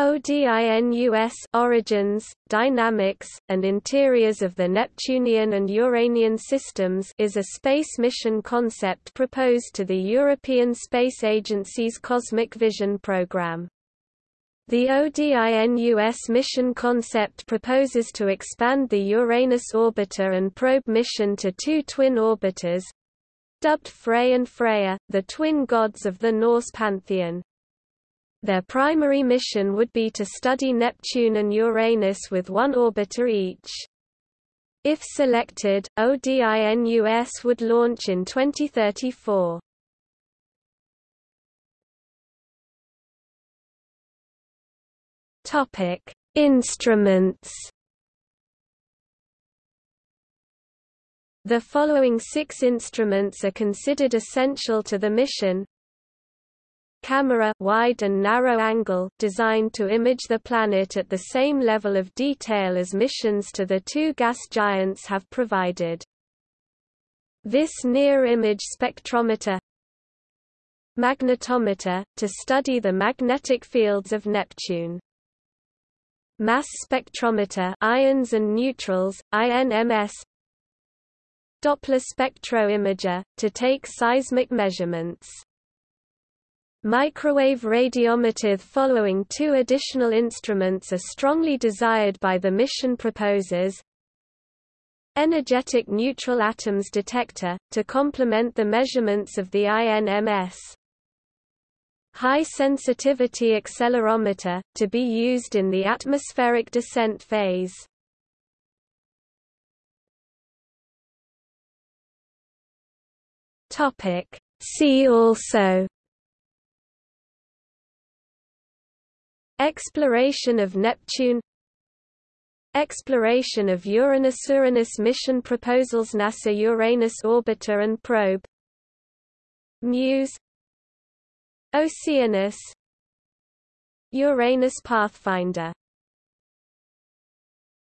ODINUS origins, dynamics, and interiors of the Neptunian and Uranian systems is a space mission concept proposed to the European Space Agency's Cosmic Vision program. The ODINUS mission concept proposes to expand the Uranus orbiter and probe mission to two twin orbiters, dubbed Frey and Freya, the twin gods of the Norse pantheon. Their primary mission would be to study Neptune and Uranus with one orbiter each. If selected, ODINUS would launch in 2034. Topic: Instruments. The following six instruments are considered essential to the mission. Camera wide and narrow angle designed to image the planet at the same level of detail as missions to the two gas giants have provided. This near-image spectrometer Magnetometer, to study the magnetic fields of Neptune mass spectrometer ions and neutrals, INMS Doppler spectroimager, to take seismic measurements. Microwave radiometer following two additional instruments are strongly desired by the mission proposers. Energetic neutral atoms detector, to complement the measurements of the INMS high-sensitivity accelerometer, to be used in the atmospheric descent phase. See also Exploration of Neptune Exploration of Uranus Uranus mission proposals NASA Uranus orbiter and probe Muse Oceanus Uranus Pathfinder